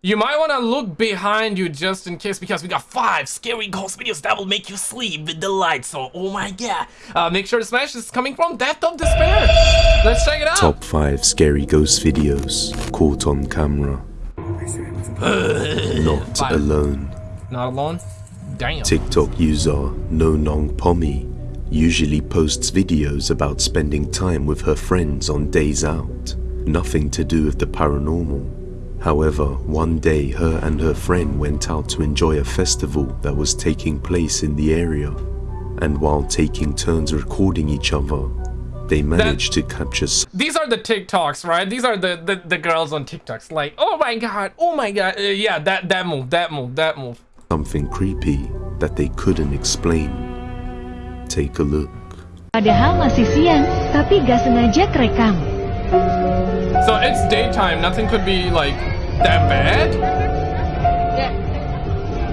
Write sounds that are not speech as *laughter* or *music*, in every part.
You might want to look behind you just in case because we got five scary ghost videos that will make you sleep with the lights on. Oh my god. Uh, make sure to smash this is coming from Depth of Despair. Let's check it out. Top 5 scary ghost videos caught on camera. *laughs* Not Five. alone. Not alone? Damn. TikTok user No Nong Pommy usually posts videos about spending time with her friends on days out. Nothing to do with the paranormal. However, one day her and her friend went out to enjoy a festival that was taking place in the area. And while taking turns recording each other, they managed to capture s- These are the TikToks, right? These are the, the, the girls on TikToks. Like, oh my god, oh my god. Uh, yeah, that, that move, that move, that move. something creepy that they couldn't explain. Take a look. Padahal masih siang, tapi gak sengaja kerekam. So it's daytime, nothing could be like that bad?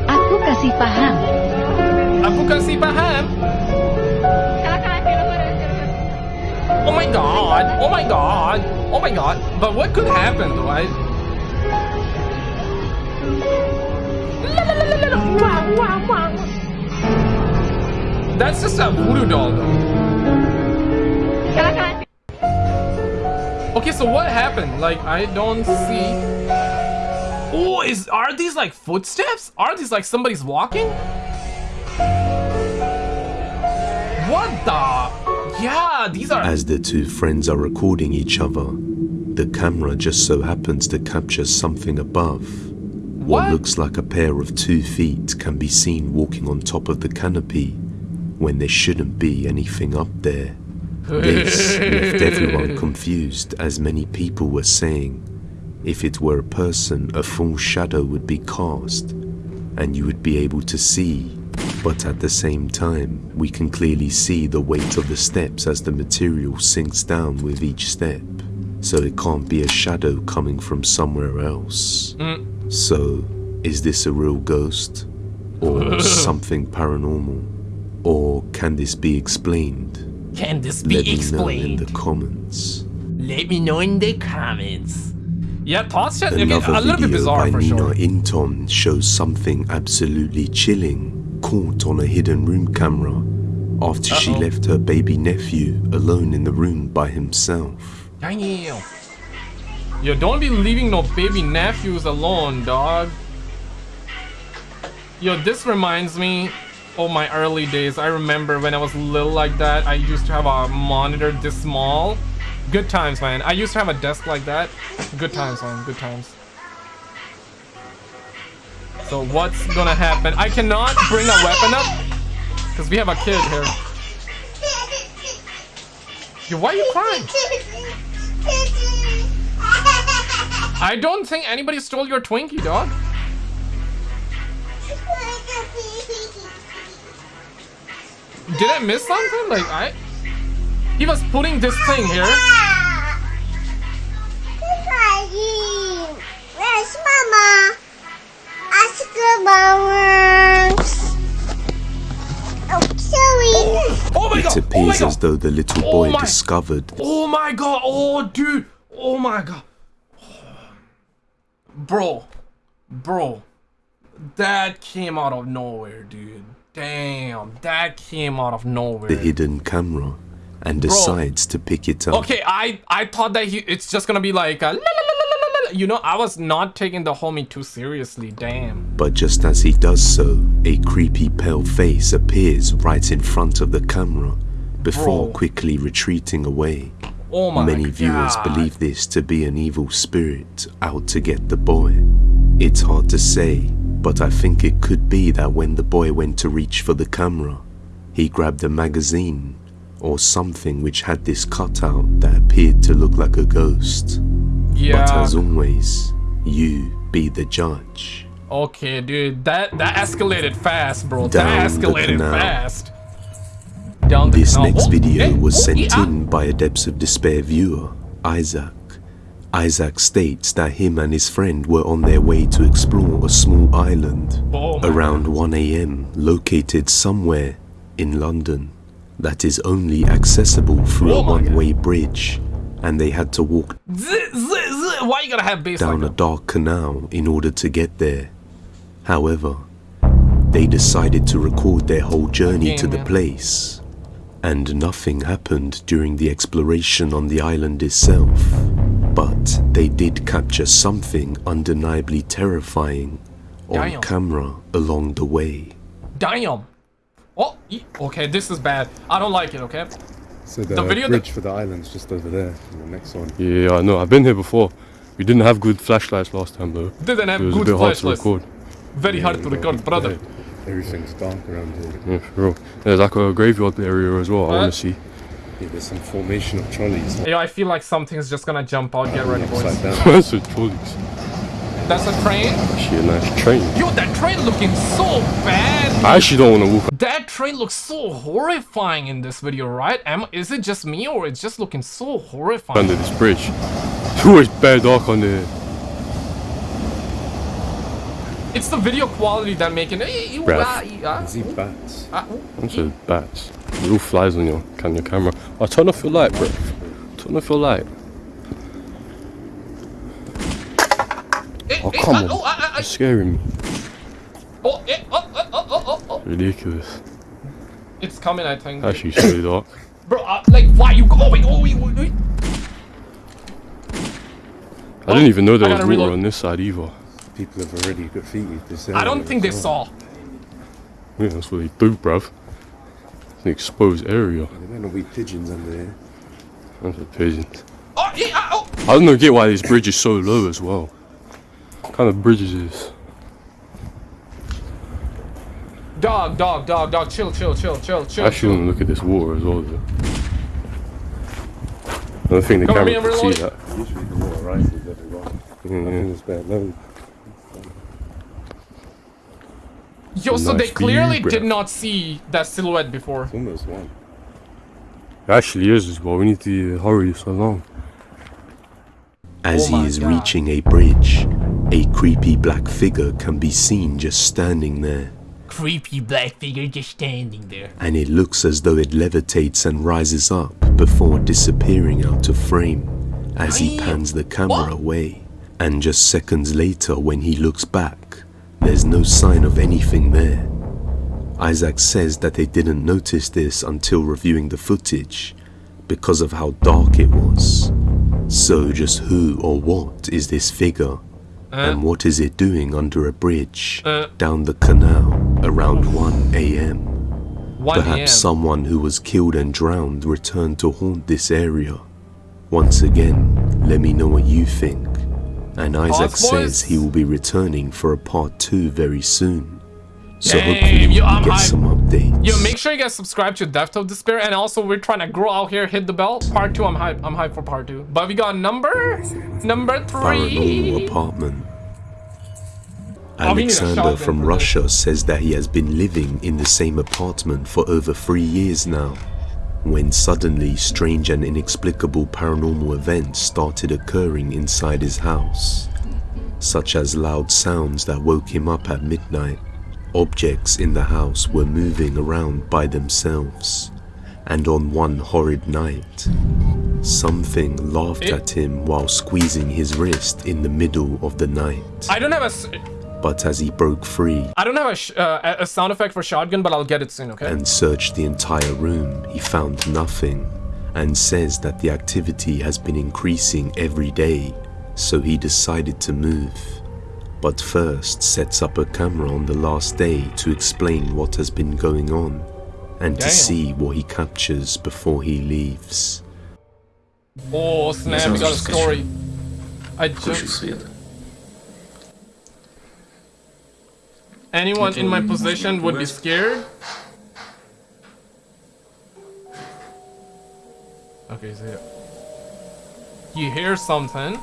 Aku kasih paham. Aku kasih paham. Oh my god, oh my god, oh my god. But what could happen though? I... That's just a voodoo doll though. Okay, so what happened? Like, I don't see... Oh, is are these like footsteps? Are these like somebody's walking? What the? Yeah, these are... As the two friends are recording each other, the camera just so happens to capture something above. What, What? looks like a pair of two feet can be seen walking on top of the canopy when there shouldn't be anything up there. This *laughs* left everyone confused as many people were saying if it were a person, a full shadow would be cast and you would be able to see. But at the same time, we can clearly see the weight of the steps as the material sinks down with each step. So it can't be a shadow coming from somewhere else. Hmm. So, is this a real ghost? Or *laughs* something paranormal? Or can this be explained? Can this be Let be me know in the comments. Let me know in the comments. Yeah, thoughts chat, okay, a little bit bizarre by for Nina sure. Inton shows something absolutely chilling caught on a hidden room camera after she Uh-oh. left her baby nephew alone in the room by himself. Damn. Yo, don't be leaving no baby nephews alone, dog. Yo, this reminds me of my early days. I remember when I was little like that, I used to have a monitor this small. Good times, man. I used to have a desk like that. Good times, man. Good times. So what's gonna happen? I cannot bring a weapon up because we have a kid here. Yo, why are you crying? I don't think anybody stole your Twinkie, dog. Did I miss something? Like I, he was putting this thing here. Where's Mama? Ask about Oh, sorry. Oh my It god! Oh my appears as though the little Oh boy my- discovered Oh my god! Oh dude! Oh my god! Bro, bro, that came out of nowhere, dude. Damn, that came out of nowhere. the hidden camera and decides to pick it up. Okay, I I thought that he it's just gonna be like a you know I was not taking the homie too seriously. Damn. But just as he does so, a creepy pale face appears right in front of the camera before Bro. quickly retreating away. Oh my Many viewers believe this to be an evil spirit out to get the boy. It's hard to say, but I think it could be that when the boy went to reach for the camera, he grabbed a magazine or something which had this cutout that appeared to look like a ghost. But as always, you be the judge. Okay, dude, that that escalated fast, bro. Down that escalated fast. Down the This canal. next Oh, video hey, was oh, sent yeah. in by a Depths of Despair viewer, Isaac. Isaac states that him and his friend were on their way to explore a small island Oh around 1am located somewhere in London that is only accessible through Oh a one-way bridge and they had to walk z- z- Why you gotta have bass down like a dark canal in order to get there. However, they decided to record their whole journey Game, to the man. place, and nothing happened during the exploration on the island itself. But they did capture something undeniably terrifying on Damn. camera along the way. Damn. Oh, okay, this is bad. I don't like it, okay? So the, The video bridge for the island's just over there, in the next one. Yeah, I know. I've been here before. We didn't have good flashlights last time though. Didn't have It was a good bit hard to record. Very hard to record, got- brother. yeah, Everything's dark around here. Yeah, for real. There's like a graveyard area as well. I want to see. Yeah, there's some formation of trolleys Yo, I feel like something's just gonna jump out. Get ready, boys. upside down. *laughs* That's a trolleys. That's a train? Actually, a nice train. Yo, that train looking so bad. I actually don't want to walk That train looks so horrifying in this video, right? Am is it just me or it's just looking so horrifying? under this bridge. *laughs* It's always bare dark under here. It's the video quality that making it. Bruv. I see bats. Ah, oh, Bunch of bats. Little flies on your, on your camera. Oh, turn off your light, bro. Turn off your light. Oh, come on. Oh, ah, ah, ah, You're scaring me. oh, eh, oh, oh, oh, oh, oh, oh. Ridiculous. It's coming, I think. Actually, it's really dark. Bro, uh, like, why you going? Oh, wait, wait, wait. I didn't even know there was gotta water on this side either. People have already graffitied this area. I don't think they well. saw. Yeah, that's what they do, bruv. It's an exposed area. There might not be pigeons under here. That's a pigeons. Oh, yeah, ah, oh. I don't know get why this bridge is so low as well. What kind of bridge is this? Dog, dog, dog, dog. Chill, chill, chill, chill, chill. I actually want to look at this water as well. Though. I don't think the Come on, camera can I'm see that. Usually the water rises every while. I Yeah, think it's bad. No, Yo, so they clearly view, did not see that silhouette before. it's almost one. It actually is as well. We need to hurry so long. As Oh he is God. reaching a bridge, a creepy black figure can be seen just standing there, Creepy black figure just standing there. and it looks as though it levitates and rises up before disappearing out of frame as he pans the camera away. And just seconds later, when he looks back, there's no sign of anything there. Isaac says that they didn't notice this until reviewing the footage because of how dark it was. So, just who or what is this figure? And what is it doing under a bridge Uh. down the canal around 1 am? Perhaps someone who was killed and drowned returned to haunt this area. Once again, let me know what you think. And Isaac says he will be returning for a part 2 very soon. So Damn, hopefully we I'm get hyped. some updates. Yo, make sure you guys subscribe to Depth of Despair, and also we're trying to grow out here. Hit the bell. Part two, I'm hyped. I'm hyped for part two. But we got number number Paranormal apartment. Oh, we need a Alexander from. Russia says that he has been living in the same apartment for over three years now, when suddenly strange and inexplicable paranormal events started occurring inside his house, such as loud sounds that woke him up at midnight. Objects in the house were moving around by themselves, and on one horrid night, something laughed It- at him while squeezing his wrist in the middle of the night. I don't have a. s- But as he broke free I don't have a, sh- uh, a sound effect for shotgun, but I'll get it soon. Okay. and searched the entire room, he found nothing and says that the activity has been increasing every day, so he decided to move But first sets up a camera on the last day to explain what has been going on and to Damn. see what he captures before he leaves. oh snap! We got a story. I just. свет. Anyone in my position would be scared. Okay, so you hear something.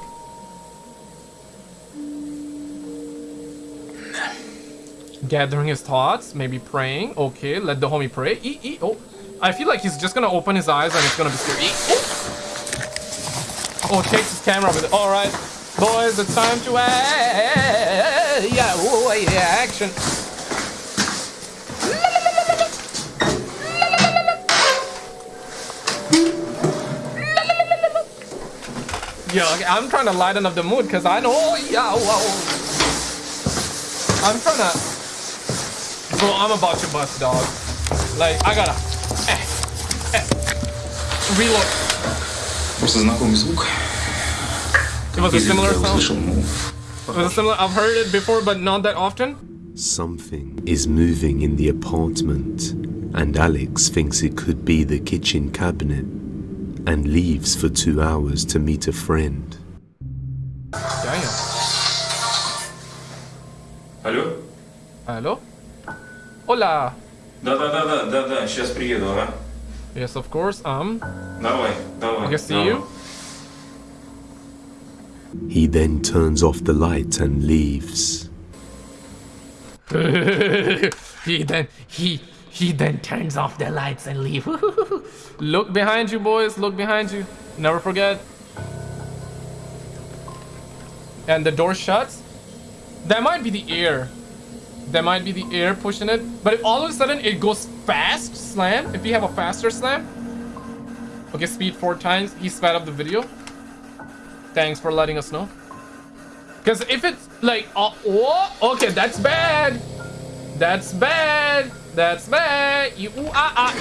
Gathering his thoughts, maybe praying. Okay, let the homie pray. Eat, eat. Oh, I feel like he's just gonna open his eyes and it's gonna be scary. Eat. Oh, oh takes his camera with it. All right, boys, it's time to act. Yeah, oh, yeah, action. Yo, I'm trying to lighten up the mood because I know. Oh, yeah, whoa. I'm trying to Bro, I'm about to bust, dog. Like, I gotta. Eh, eh. Reload. Просто знакомый звук. It was a Если similar я sound. услышал, ну, It was a similar. I've heard it before, but not that often. Something is moving in the apartment, and Alex thinks it could be the kitchen cabinet and leaves for two hours to meet a friend. Damn. Алло? Hello? Hola. Да-да-да-да, да-да, сейчас приеду, ага. Yes, of course. Um, Давай, давай. I can see давай. you. He then turns off the light and leaves. *laughs* he then he he then turns off the lights and leave. *laughs* look behind you, boys. Look behind you. Never forget. And the door shuts. That might be the air. That might be the air pushing it. But if all of a sudden it goes fast slam, if you have a faster slam. Okay, speed four times. He sped up the video. Thanks for letting us know. Because if it's like, uh, oh, okay, that's bad. That's bad. That's bad. You, ooh, ah, ah.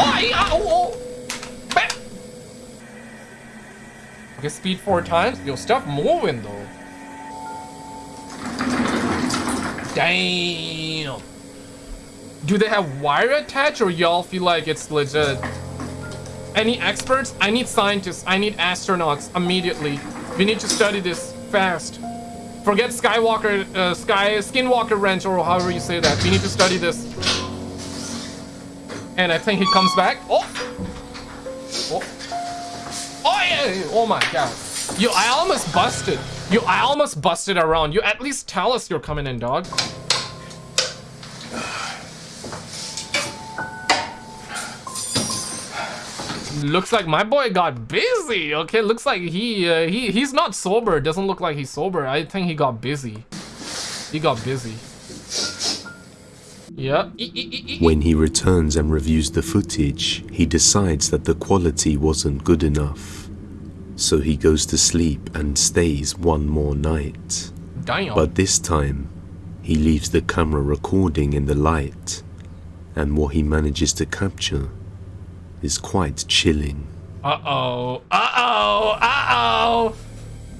Oh, ee, ah, oh, oh. Okay, speed four times. Yo, stuff moving though. Damn. Do they have wire attached or y'all feel like it's legit? Any experts? I need scientists. I need astronauts immediately. We need to study this fast. Forget Skywalker, uh, Sky, Skinwalker Ranch, or however you say that. We need to study this. And I think he comes back. Oh! Oh! Oh, yeah! Oh my god. Yo, I almost busted. Yo, I almost busted around. You at least tell us you're coming in, dog. Looks like my boy got busy. Okay, looks like he uh, he he's not sober. Doesn't look like he's sober. I think he got busy. He got busy. E- When he returns and reviews the footage, he decides that the quality wasn't good enough. So he goes to sleep and stays one more night. Damn. But this time, he leaves the camera recording in the light, and what he manages to capture is quite chilling. Uh oh. Uh oh. Uh oh.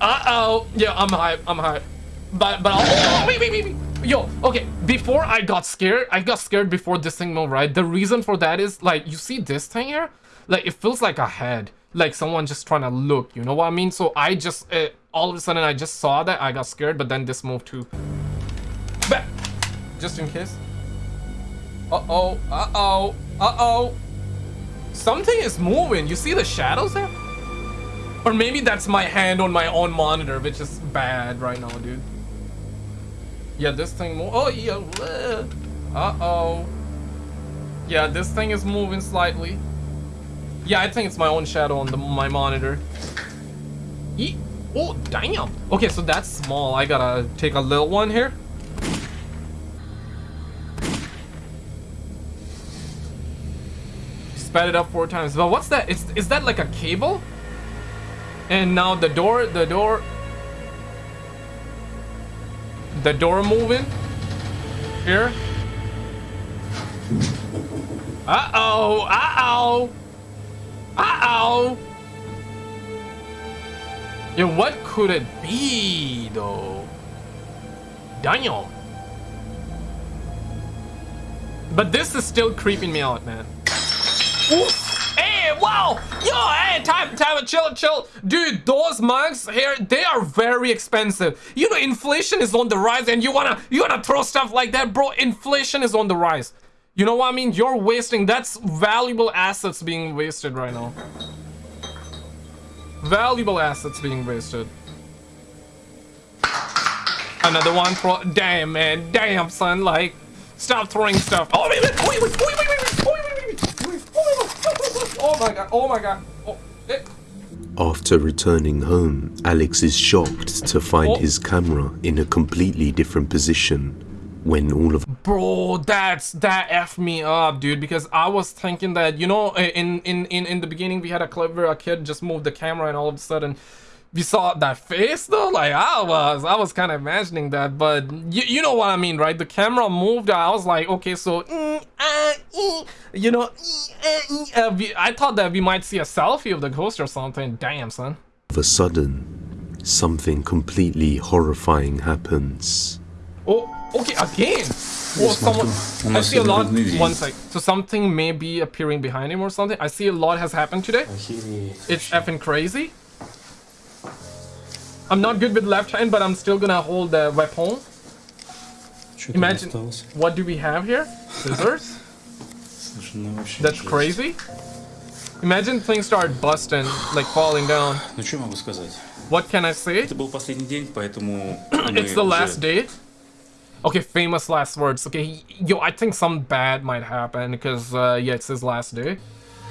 Uh oh. Yeah, I'm hype. I'm hype. But but oh, wait wait wait wait. Yo, okay. Before I got scared, I got scared before this thing moved. Right. The reason for that is like you see this thing here, like it feels like a head, like someone just trying to look. You know what I mean? So I just uh, all of a sudden I just saw that I got scared, but then this moved too. Back. Just in case. Uh oh. Uh oh. Uh oh. Something is moving. You see the shadows there? Or maybe that's my hand on my own monitor, which is bad right now, dude. Yeah, this thing move. Oh, yeah. Uh-oh. Yeah, this thing is moving slightly. Yeah, I think it's my own shadow on the, my monitor. Oh, damn. Okay, so that's small. I gotta take a little one here. sped it up four times. But what's that? Is is that like a cable? And now the door, the door, the door moving here. Uh-oh, Uh oh! Uh oh! Uh oh! Yeah, what could it be though? Daniel. But this is still creeping me out, man. Oof. Hey, wow! Yo, hey, time, time, a chill, chill. Dude, those mugs here, they are very expensive. You know, inflation is on the rise and you wanna, you wanna throw stuff like that, bro. Inflation is on the rise. You know what I mean? You're wasting. That's valuable assets being wasted right now. Valuable assets being wasted. Another one for... Damn, man. Damn, son. Like, stop throwing stuff. Oh, wait, wait, wait, wait, wait, wait, wait, Oh, my God. Oh, my God. After returning home, Alex is shocked to find oh. his camera in a completely different position when all of Bro, that's that f me up, dude. Because I was thinking that you know, in in in in the beginning we had a clip where a kid just moved the camera and all of a sudden, we saw that face though like i was i was kind of imagining that but you, you know what i mean right the camera moved i was like okay so mm, uh, you know ee, uh, we, i thought that we might see a selfie of the ghost or something damn son Of a sudden, something completely horrifying happens. oh Okay, again! Oh, someone... I see a lot... One sec. So something may be appearing behind him or something. I see a lot has happened today. It's effing crazy. I'm not good with left hand, but I'm still gonna hold the weapon. Imagine... What do we have here? Scissors? That's crazy. Imagine things start busting, like falling down. What can I say? *clears throat* It's the last day. Okay, famous last words. Okay, yo, I think some bad might happen because, uh, yeah, it's his last day.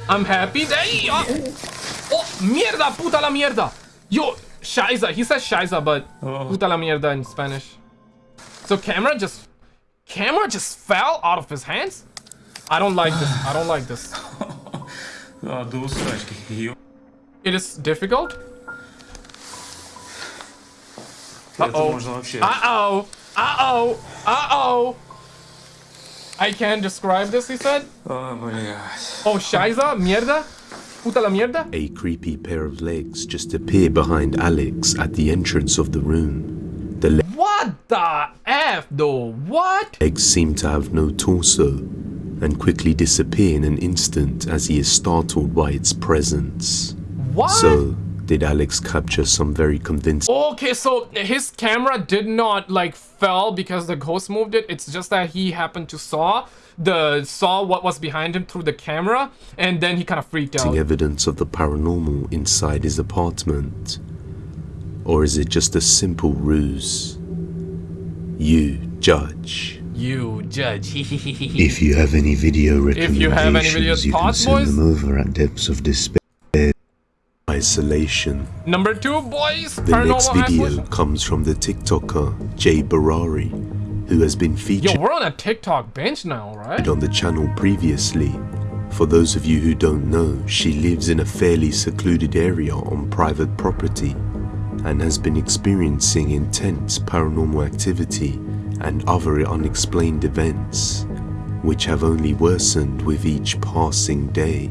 I'm happy day! Oh, uh, oh mierda, puta la mierda! Yo, Shiza. He says Shiza, but oh. puta la mierda in Spanish. So camera just... Camera just fell out of his hands? I don't like this. I don't like this. *laughs* It is difficult? Uh-oh. Uh-oh. Uh-oh! Uh-oh! I can't describe this, he said. Oh my god. Oh, Shiza? Mierda? Puta la mierda? A creepy pair of legs just appear behind Alex at the entrance of the room. The what the F, though? What? Legs seem to have no torso and quickly disappear in an instant as he is startled by its presence. What? So, did Alex capture some very convincing Okay, so his camera did not like fell because the ghost moved it. It's just that he happened to saw the saw what was behind him through the camera, and then he kind of freaked out. evidence of the paranormal inside his apartment? Or is it just a simple ruse? You judge. You judge. *laughs* If you have any video If you have any videos, recommendations, you can send boys? them over at Depths of Despair. Isolation. Number two, boys. The next video isolation. comes from the TikToker Jay Barari, who has been featured- Yo, we're on a TikTok bench now, right? on the channel previously. For those of you who don't know, she lives in a fairly secluded area on private property and has been experiencing intense paranormal activity and other unexplained events, which have only worsened with each passing day.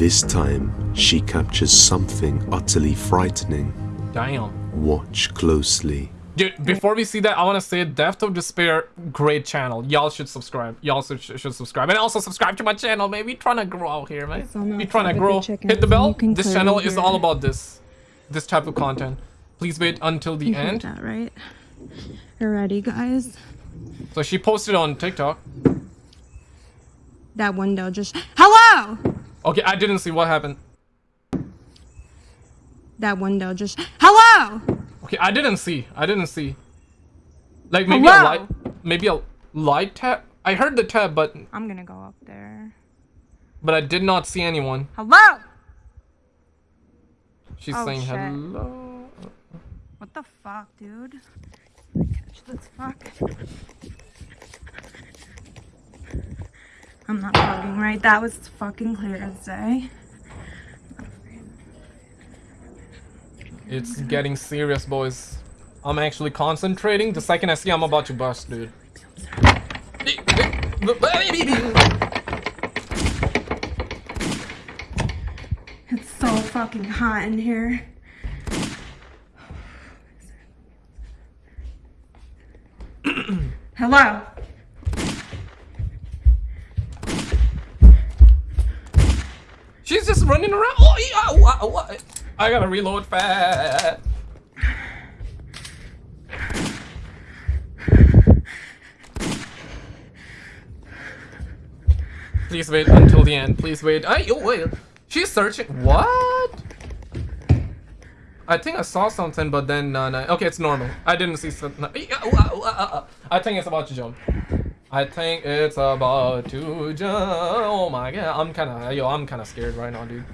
This time, she captures something utterly frightening. Damn. Watch closely. Dude, before we see that, I want to say Depth of Despair, great channel. Y'all should subscribe. Y'all should, should subscribe. And also subscribe to my channel, man. We trying to grow out here, man. on We that trying to side of the grow. chicken, Hit the bell. This channel is all about this. This type of content. Please wait until the You heard end. that, right? You're ready, guys? So she posted on TikTok. That window just. Hello! Okay, I didn't see what happened. That window just. Hello! Okay, I didn't see. I didn't see. Like maybe a light, maybe a light tap. I heard the tap, but I'm gonna go up there. but I did not see anyone. Hello! She's Oh, saying shit. hello. What the fuck, dude? Catch this fuck. I'm not fucking right. That was fucking clear as day. It's getting serious, boys. I'm actually concentrating. The second I see I'm about to bust, dude. It's so fucking hot in here. *clears throat* Hello? She's just running around. Oh, yeah, what, what? I gotta reload fast. Please wait until the end. Please wait. I, oh, wait. She's searching. What? I think I saw something, but then no, no. Okay, it's normal. I didn't see something. I think it's about to jump. I think it's about to jump. Oh my god, I'm kind of yo, I'm kind of scared right now, dude.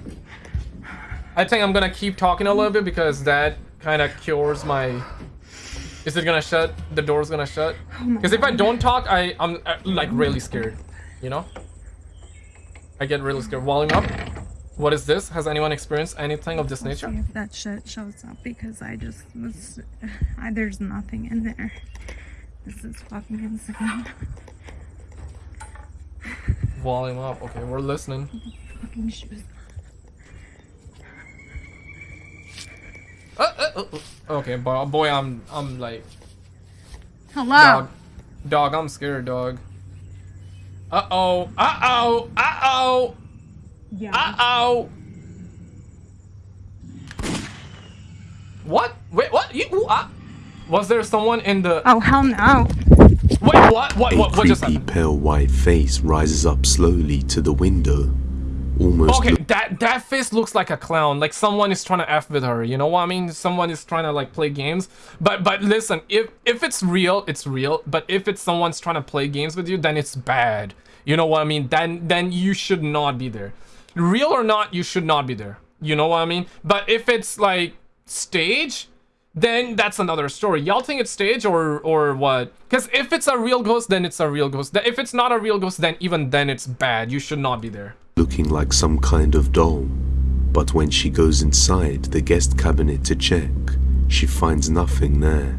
I think I'm gonna keep talking a little bit because that kind of cures my. Is it gonna shut? The door's gonna shut. Because if I don't talk, I I'm uh, like really scared. You know. I get really scared. Volume up. What is this? Has anyone experienced anything of this see nature? if that shit shows up because I just was. *sighs* I, there's nothing in there. This is fucking insane. *laughs* Volume up. Okay, we're listening. Uh, uh, uh, uh. Okay, boy, boy, I'm, I'm like, Hello. dog, dog, I'm scared, dog. Uh oh, uh oh, uh oh, Yeah. uh oh. What? Wait, what? You? ooh, ah. Was there someone in the? oh hell no. Wait, what? What? A What? What just happened? pale white face rises up slowly to the window, almost Okay, that that face looks like a clown. Like someone is trying to f with her. You know what I mean? Someone is trying to like play games. But but listen, if if it's real, it's real. But if it's someone's trying to play games with you, then it's bad. You know what I mean? Then then you should not be there. Real or not, you should not be there. You know what I mean? But if it's like stage, then that's another story. Y'all think it's stage or or what? Because if it's a real ghost, then it's a real ghost. If it's not a real ghost, then even then it's bad. You should not be there. looking like some kind of doll. But when she goes inside the guest cabinet to check, she finds nothing there.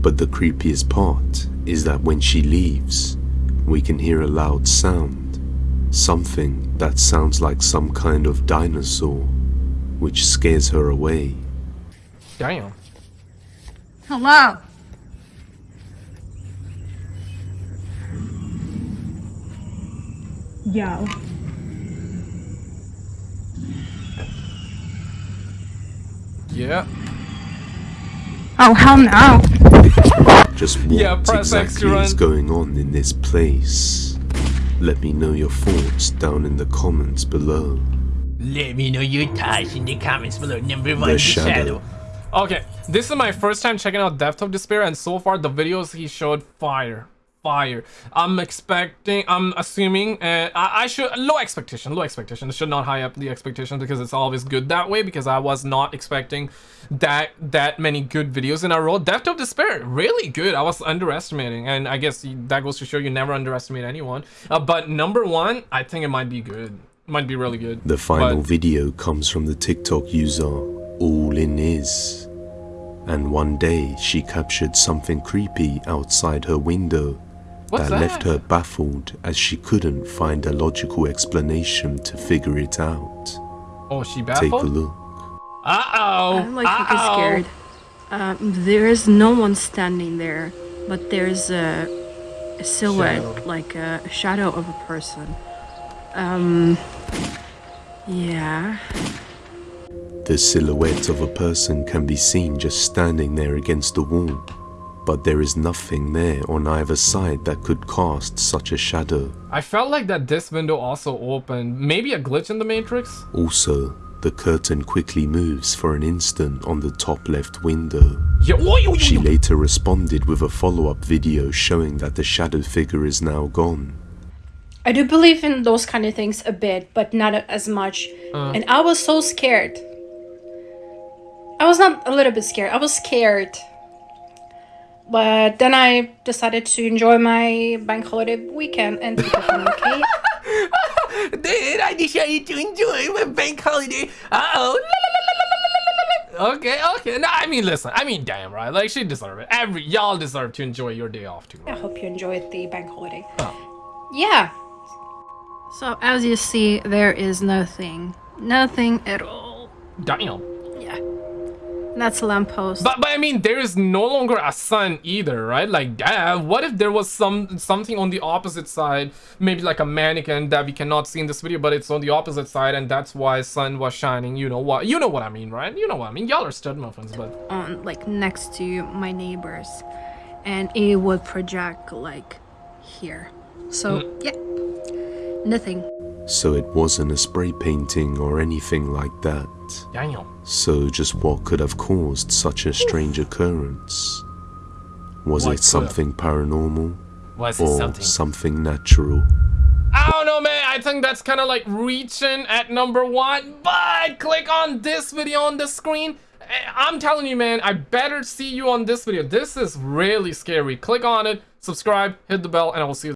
But the creepiest part is that when she leaves, we can hear a loud sound. Something that sounds like some kind of dinosaur, which scares her away. Damn. Hello. Yo. Yeah. Oh hell no. *laughs* Just what Yeah, press X exactly is going on in this place? Let me know your thoughts down in the comments below. Let me know your thoughts in the comments below. Number one, The the shadow. shadow. Okay, this is my first time checking out Depth of Despair, and so far the videos he showed fire, fire. I'm expecting, I'm assuming, uh, I, I should low expectation, low expectation. I should not high up the expectation because it's always good that way. Because I was not expecting that that many good videos in a row. Depth of Despair, really good. I was underestimating, and I guess that goes to show you never underestimate anyone. Uh, but number one, I think it might be good. Might be really good. The final But- video comes from the TikTok user All In Is. And one day she captured something creepy outside her window What's that left her baffled as she couldn't find a logical explanation to figure it out. Oh, she baffled? Take a look. Uh oh. I'm like fucking scared. Um, there is no one standing there, but there's a, a silhouette, Shadow. like a, a shadow of a person. Um, yeah. The silhouette of a person can be seen just standing there against the wall, but there is nothing there on either side that could cast such a shadow. I felt like that this window also opened. Maybe a glitch in the matrix? Also, the curtain quickly moves for an instant on the top left window. Yeah, oh, oi, oi, oi, She later responded with a follow-up video showing that the shadow figure is now gone. I do believe in those kind of things a bit, but not as much. Uh. And I was so scared. I was not a little bit scared. I was scared. But then I decided to enjoy my bank holiday weekend and be okay. *laughs* Then I decided to enjoy my bank holiday. Uh oh. *laughs* Okay, okay. No, I mean, listen. I mean, damn, right? Like, she deserve it. Every y'all deserve to enjoy your day off too. I hope you enjoyed the bank holiday. Oh. Yeah. So as you see, there is nothing. Nothing at all. Damn. Yeah. That's a lamppost. But but I mean, there is no longer a sun either, right? Like, damn. What if there was some something on the opposite side? Maybe like a mannequin that we cannot see in this video, but it's on the opposite side, and that's why sun was shining. You know what? You know what I mean, right? You know what I mean. Y'all are stud muffins, but on like next to my neighbors and it would project like here so hmm. yeah nothing So it wasn't a spray painting or anything like that. Damn. So just what could have caused such a strange occurrence? Was What it could something paranormal Was it or something? something natural? I don't know, man. I think that's kind of like reaching at number one. But click on this video on the screen. Eh, I'm telling you, man, I better see you on this video. This is really scary. Click on it, subscribe, hit the bell, and I will see you.